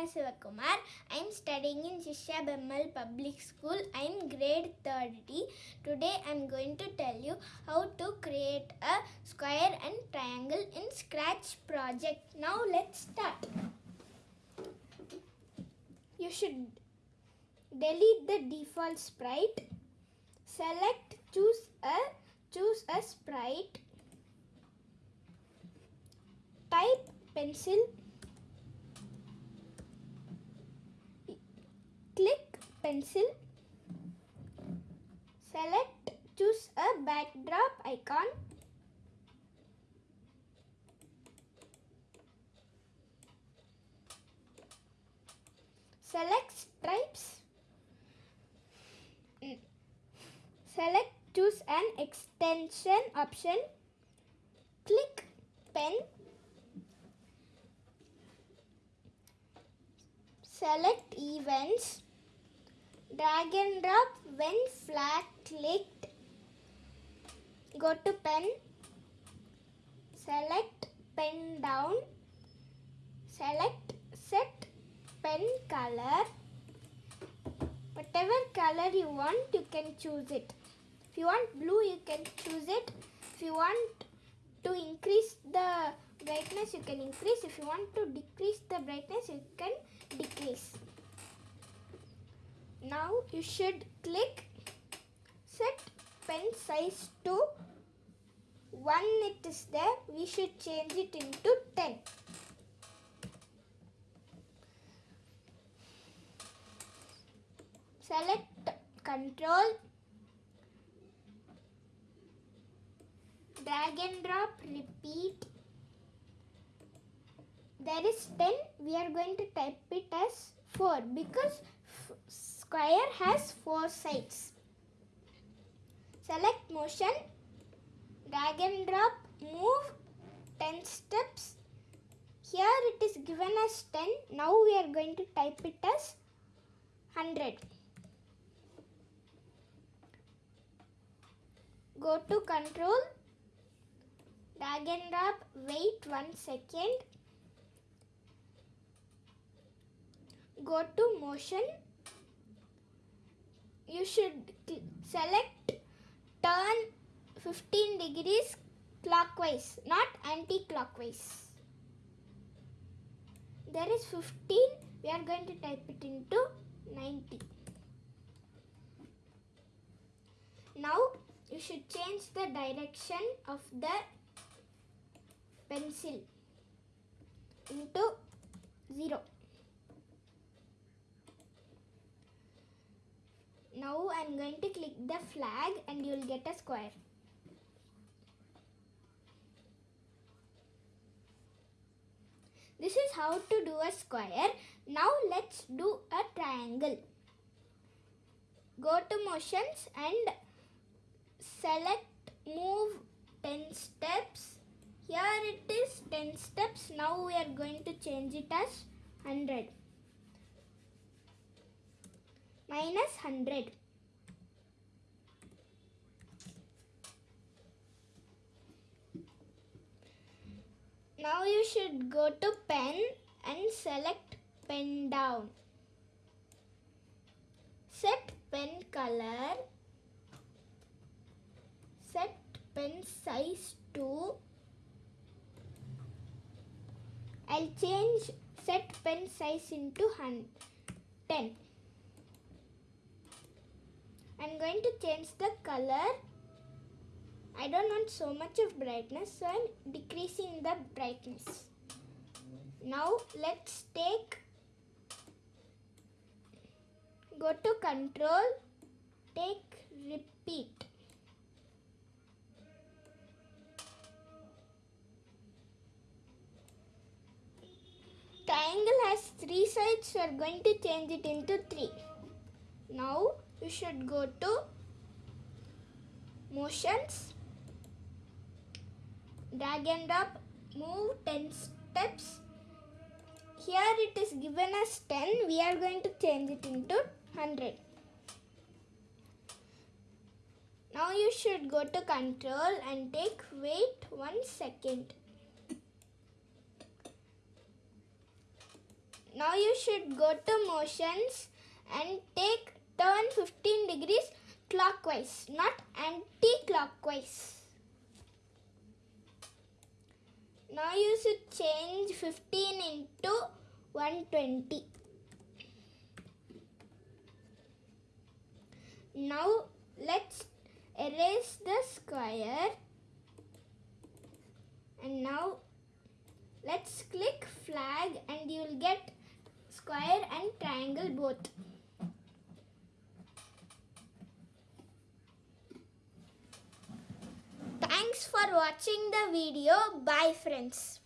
Prasanna Sivakumar. I am studying in Shishya BEML Public School. I am grade 30. Today I am going to tell you how to create a square and triangle in Scratch project. Now let's start. You should delete the default sprite. Select choose a choose a sprite. Type pencil click pencil. Select choose a backdrop icon. Select stripes. Mm. select choose an extension option. Click pen. Select events drag and drop when flag clicked go to pen. Select pen down. Select set pen color. Whatever color you want you can choose it. If you want blue you can choose it. If you want to increase the brightness you can increase. If you want to decrease the brightness you can decrease now you should click set pen size to 1 it is there. We should change it into 10 select control. Drag and drop. Repeat. There is 10 we are going to type it as 4 because square has 4 sides. Select motion drag and drop move 10 steps. Here it is given as 10 now we are going to type it as 100 go to control drag and drop wait one second. Go to motion you should select turn 15 degrees clockwise not anti-clockwise. There is 15 we are going to type it into 90 now you should change the direction of the pencil into 0 now i'm going to click the flag and you will get a square. This is how to do a square. Now let's do a triangle. Go to motions and select move 10 steps. Here it is 10 steps. Now we are going to change it as 100 minus 100 now you should go to pen and select pen down. Set pen color. Set pen size to I'll change set pen size into hun- 10 I'm going to change the color. I don't want so much of brightness so I'm decreasing the brightness. Now let's take go to control take repeat. Triangle has three sides so we're going to change it into three. Now you should go to motions. Drag and drop. Move 10 steps. Here it is given as 10 we are going to change it into 100 now you should go to control and take wait one second. Now you should go to motions and take turn 15 degrees clockwise, not anti-clockwise. Now you should change 15 into 120. Now let's erase the square and now let's click flag and you will get square and triangle both. Thanks for watching the video. Bye friends.